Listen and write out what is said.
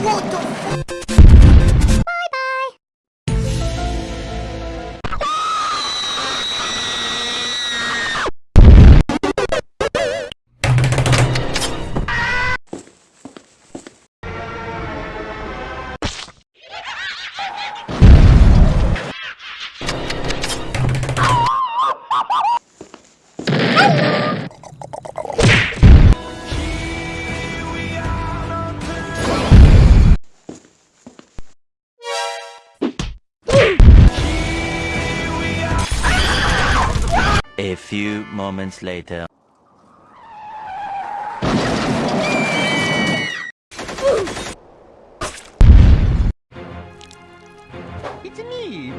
What the fuck? A few moments later. It's me,